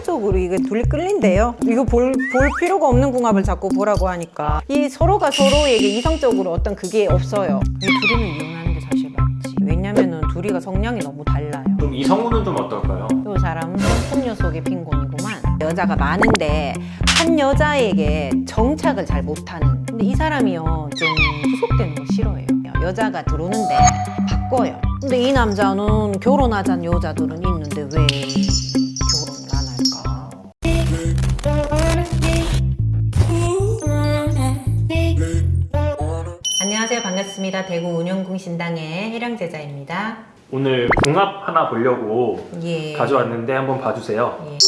이성적으로 이게 둘이 끌린대요. 이거 볼, 볼 필요가 없는 궁합을 자꾸 보라고 하니까 이 서로가 서로에게 이성적으로 어떤 그게 없어요. 이 둘이는 이혼하는 게 사실 맞지. 왜냐면은 둘이가 성향이 너무 달라요. 좀 이성우는 좀 어떨까요? 이 사람은 풍녀 속의 빈곤이구만. 여자가 많은데 한 여자에게 정착을 잘 못하는. 근데 이 사람이요 좀 구속되는 거 싫어해요. 여자가 들어오는데 바꿔요. 근데 이 남자는 결혼하자는 여자들은 있는데 왜 대구 운영궁 신당의 해령제자입니다. 오늘 궁합 하나 보려고 예. 가져왔는데 한번 봐주세요. 예.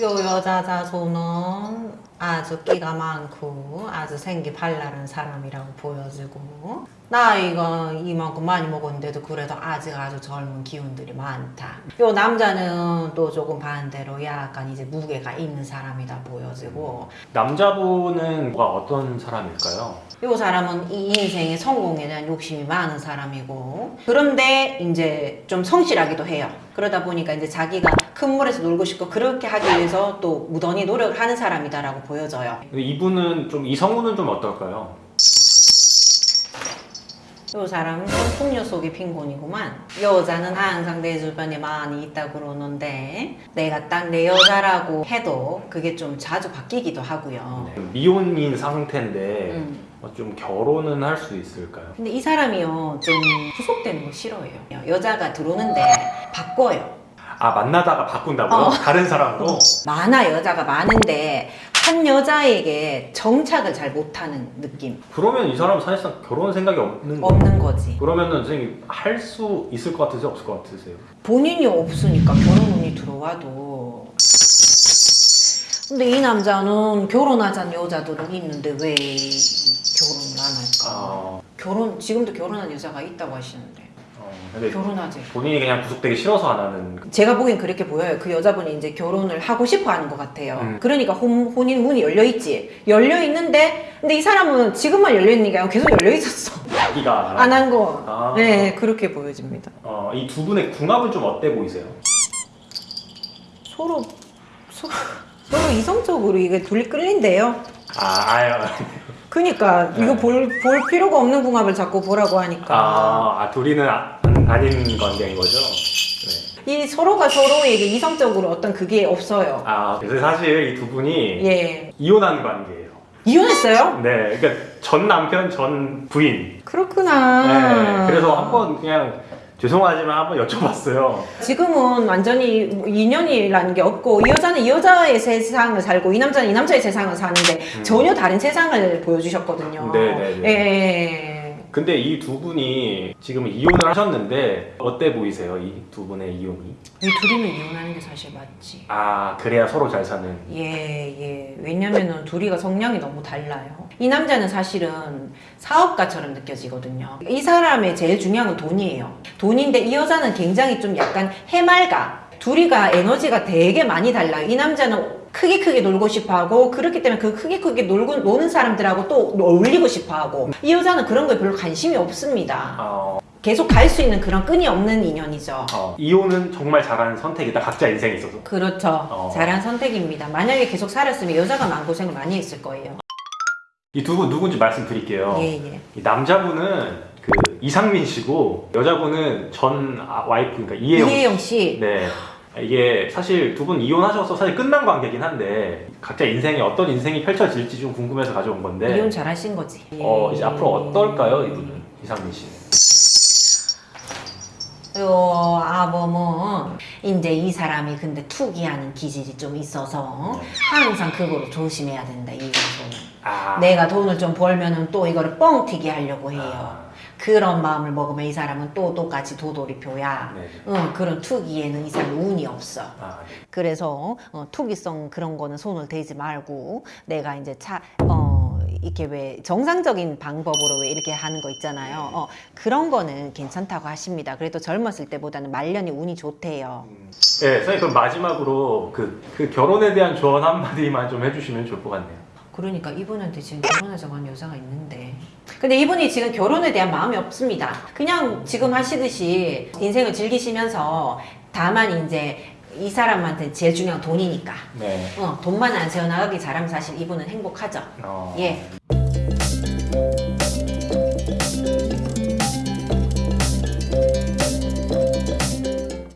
요 여자 자손은 아주 끼가 많고 아주 생기 발랄한 사람이라고 보여지고 나이가 이만큼 많이 먹었는데도 그래도 아직 아주 젊은 기운들이 많다. 요 남자는 또 조금 반대로 약간 이제 무게가 있는 사람이다 보여지고 남자분은 뭐가 어떤 사람일까요? 요 사람은 이 인생의 성공에 대한 욕심이 많은 사람이고 그런데 이제 좀 성실하기도 해요. 그러다 보니까 이제 자기가 큰 물에서 놀고 싶고 그렇게 하기 위해서 또 무던히 노력을 하는 사람이다라고 보여져요. 이분은 좀 이성우는 좀 어떨까요? 요 사람은 풍녀 속의 빈곤이구만. 여자는 항상 내 주변에 많이 있다 그러는데 내가 딱 내 여자라고 해도 그게 좀 자주 바뀌기도 하고요. 네. 미혼인 상태인데 음. 어, 좀 결혼은 할 수 있을까요? 근데 이 사람이요 좀 구속되는 거 싫어해요. 여자가 들어오는데 바꿔요. 아 만나다가 바꾼다고요? 어. 다른 사람으로? 많아 여자가 많은데 한 여자에게 정착을 잘 못하는 느낌 그러면 이 사람은 사실상 결혼 생각이 없는? 없는 거지. 그러면은 선생님 할 수 있을 것 같으세요? 없을 것 같으세요? 본인이 없으니까 결혼운이 들어와도. 근데 이 남자는 결혼하자는 여자들은 있는데 왜 결혼을 안 할까? 아, 결혼 지금도 결혼한 여자가 있다고 하시는데 어, 근데 결혼하지. 본인이 그냥 구속되기 싫어서 안 하는 제가 보기엔 그렇게 보여요. 그 여자분이 이제 결혼을 하고 싶어 하는 것 같아요. 음. 그러니까 혼, 혼인 문이 열려 있지. 열려 있는데, 근데 이 사람은 지금만 열려 있는 게 아니고 계속 열려 있었어. 자기가 안 한 거. 아. 네, 그렇게 보여집니다. 어, 이 두 분의 궁합은 좀 어때 보이세요? 서로, 서로, 서로 이성적으로 이게 둘이 끌린대요. 아, 아유. 그니까, 네. 이거 볼, 볼 필요가 없는 궁합을 자꾸 보라고 하니까. 아, 아 둘이는 아, 아닌 관계인 거죠? 네. 이 서로가 서로에게 이성적으로 어떤 그게 없어요. 아, 그래서 사실 이 두 분이 예. 이혼한 관계예요. 이혼했어요? 네, 그러니까 전 남편, 전 부인. 그렇구나. 네, 그래서 한번 그냥 죄송하지만 한번 여쭤봤어요. 지금은 완전히 뭐 인연이라는 게 없고 이 여자는 이 여자의 세상을 살고 이 남자는 이 남자의 세상을 사는데 음. 전혀 다른 세상을 보여주셨거든요. 네네네. 예. 근데 이 두 분이 지금 이혼을 하셨는데 어때 보이세요? 이 두 분의 이혼이? 이 둘이는 이혼하는 게 사실 맞지. 아, 그래야 서로 잘 사는. 예, 예. 왜냐면은 둘이가 성향이 너무 달라요. 이 남자는 사실은 사업가처럼 느껴지거든요. 이 사람의 제일 중요한 건 돈이에요. 돈인데 이 여자는 굉장히 좀 약간 해맑아. 둘이가 에너지가 되게 많이 달라요. 이 남자는 크게 크게 놀고 싶어 하고, 그렇기 때문에 그 크게 크게 놀고, 노는 사람들하고 또 어울리고 싶어 하고, 이 여자는 그런 거에 별로 관심이 없습니다. 어, 계속 갈 수 있는 그런 끈이 없는 인연이죠. 어, 이혼은 정말 잘하는 선택이다. 각자 인생에 있어서. 그렇죠. 어. 잘한 선택입니다. 만약에 계속 살았으면 여자가 마음고생을 많이 했을 거예요. 이 두 분 누군지 말씀드릴게요. 예, 예. 이 남자분은 그 이상민 씨고 여자분은 전 아- 와이프 그러니까 이혜영 씨. 이혜영 씨. 네. 이게 사실 두 분 이혼하셔서 사실 끝난 관계긴 한데 각자 인생에 어떤 인생이 펼쳐질지 좀 궁금해서 가져온 건데 이혼 잘하신 거지. 어 이제 예. 앞으로 어떨까요 이분은 이상민 씨는 요 아범은 이제 이 사람이 근데 투기하는 기질이 좀 있어서 항상 그거로 조심해야 된다 이 정도는. 아 내가 돈을 좀 벌면은 또 이거를 뻥튀기 하려고 해요. 아, 그런 마음을 먹으면 이 사람은 또 똑같이 도돌이표야. 네. 응, 그런 투기에는 이 사람 운이 없어. 아, 그래서 어, 투기성 그런 거는 손을 대지 말고 내가 이제 차 어, 이렇게 왜 정상적인 방법으로 왜 이렇게 하는 거 있잖아요. 어, 그런 거는 괜찮다고 하십니다. 그래도 젊었을 때보다는 말년이 운이 좋대요. 음. 네, 선생님 그럼 마지막으로 그, 그 결혼에 대한 조언 한마디만 좀 해주시면 좋을 것 같네요 그러니까 이분한테 지금 결혼하자고 한 여자가 있는데 근데 이분이 지금 결혼에 대한 마음이 없습니다. 그냥 지금 하시듯이 인생을 즐기시면서 다만 이제 이 사람한테 제일 중요한 돈이니까 네. 어, 돈만 안 세워나가기 잘하면 사실 이분은 행복하죠. 어, 예.